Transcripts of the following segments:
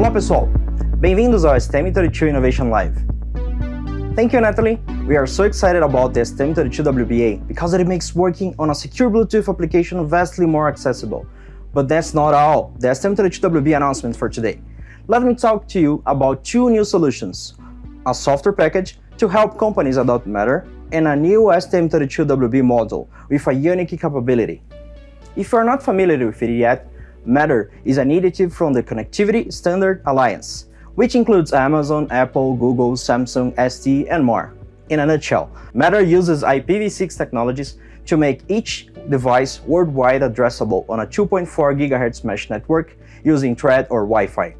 Olá pessoal, bem-vindos ao STM32 Innovation Live. Thank you Natalie, we are so excited about the STM32WBA because it makes working on a secure Bluetooth application vastly more accessible. But that's not all, the STM32WB announcement for today. Let me talk to you about two new solutions, a software package to help companies adopt Matter and a new STM32WB model with a unique capability. If you are not familiar with it yet, Matter is an initiative from the Connectivity Standard Alliance, which includes Amazon, Apple, Google, Samsung, ST, and more. In a nutshell, Matter uses IPv6 technologies to make each device worldwide addressable on a 2.4 GHz mesh network using Thread or Wi-Fi.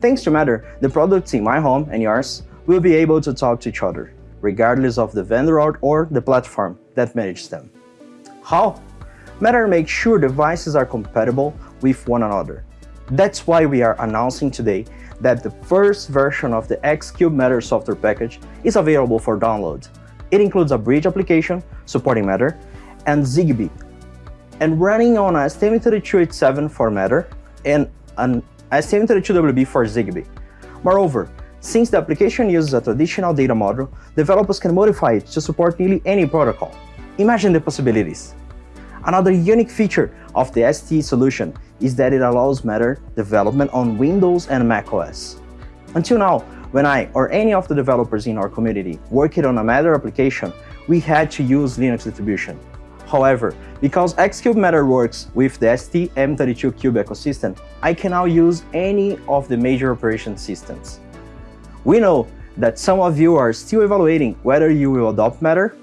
Thanks to Matter, the products in my home and yours will be able to talk to each other, regardless of the vendor or the platform that manages them. How? Matter makes sure devices are compatible with one another. That's why we are announcing today that the first version of the Xcube Matter software package is available for download. It includes a bridge application supporting Matter and Zigbee, and running on a STM32H7 for Matter and an STM32WB for Zigbee. Moreover, since the application uses a traditional data model, developers can modify it to support nearly any protocol. Imagine the possibilities. Another unique feature of the ST solution is that it allows Matter development on Windows and macOS. Until now, when I or any of the developers in our community worked on a Matter application, we had to use Linux distribution. However, because Xcube Matter works with the STM32Cube ecosystem, I can now use any of the major operation systems. We know that some of you are still evaluating whether you will adopt Matter.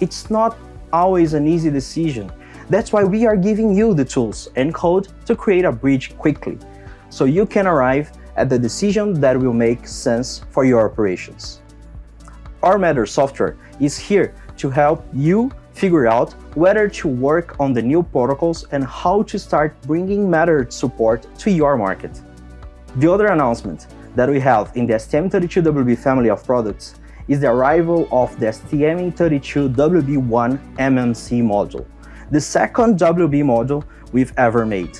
It's not always an easy decision that's why we are giving you the tools and code to create a bridge quickly, so you can arrive at the decision that will make sense for your operations. Our Matter software is here to help you figure out whether to work on the new protocols and how to start bringing Matter support to your market. The other announcement that we have in the STM32WB family of products is the arrival of the STM32WB1 MMC module the second WB module we've ever made.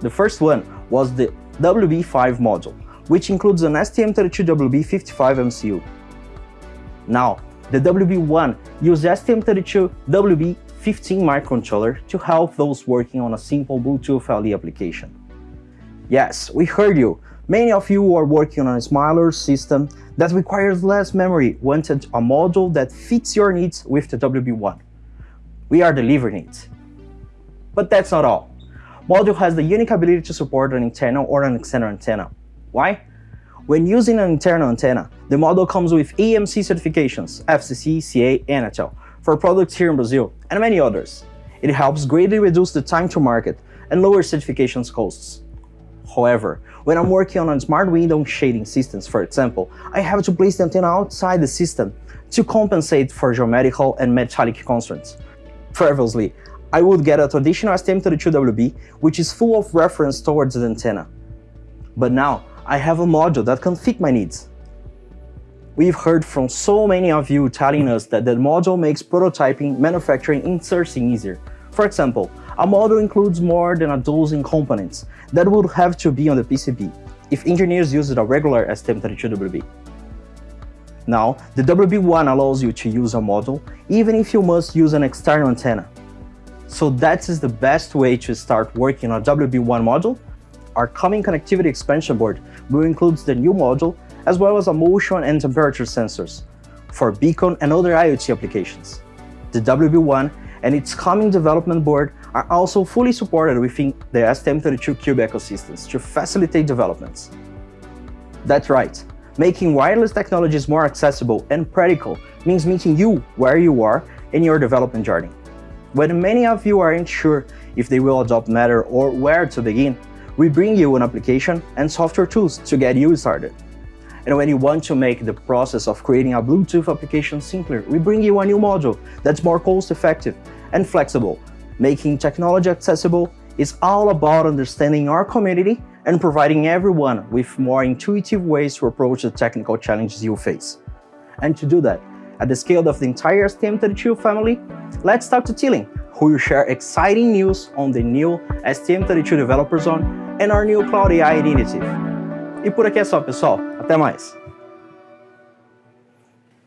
The first one was the WB5 module, which includes an STM32WB55 MCU. Now, the WB1 uses STM32WB15 microcontroller to help those working on a simple Bluetooth LE application. Yes, we heard you. Many of you who are working on a smaller system that requires less memory wanted a module that fits your needs with the WB1 we are delivering it. But that's not all. Module has the unique ability to support an internal or an external antenna. Why? When using an internal antenna, the module comes with EMC certifications, FCC, CA, Anatel, for products here in Brazil, and many others. It helps greatly reduce the time to market and lower certifications costs. However, when I'm working on a smart window shading systems, for example, I have to place the antenna outside the system to compensate for geometrical and metallic constraints, Previously, I would get a traditional STM32WB, which is full of reference towards the antenna. But now, I have a module that can fit my needs. We've heard from so many of you telling us that the module makes prototyping, manufacturing, and inserting easier. For example, a module includes more than a dozen components that would have to be on the PCB if engineers used a regular STM32WB. Now, the WB1 allows you to use a model, even if you must use an external antenna. So that is the best way to start working on a WB1 module. Our coming connectivity expansion board will include the new module as well as a motion and temperature sensors for beacon and other IoT applications. The WB1 and its coming development board are also fully supported within the STM32Cube ecosystems to facilitate developments. That's right, Making wireless technologies more accessible and practical means meeting you where you are in your development journey. When many of you aren't sure if they will adopt Matter or where to begin, we bring you an application and software tools to get you started. And when you want to make the process of creating a Bluetooth application simpler, we bring you a new module that's more cost-effective and flexible. Making technology accessible is all about understanding our community and providing everyone with more intuitive ways to approach the technical challenges you face. And to do that, at the scale of the entire STM32 family, let's talk to Tilling, who will share exciting news on the new STM32 Developer Zone and our new Cloud AI initiative. E por aqui é só, pessoal. Até mais!